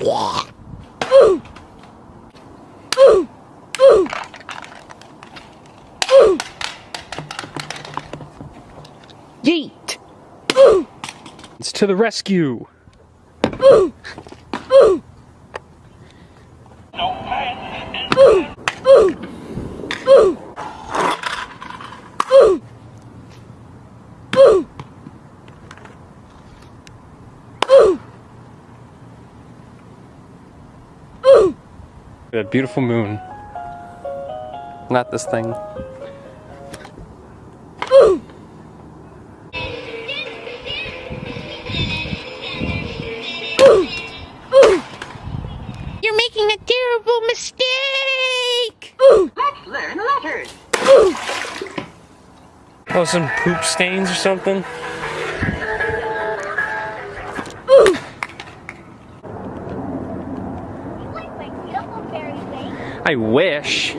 Yeah. Ooh. Yeet. Ooh. It's to the rescue. Ooh. Ooh. No A beautiful moon. Not this thing. ooh You're making a terrible mistake! Let's learn letters. Oh, some poop stains or something? I wish.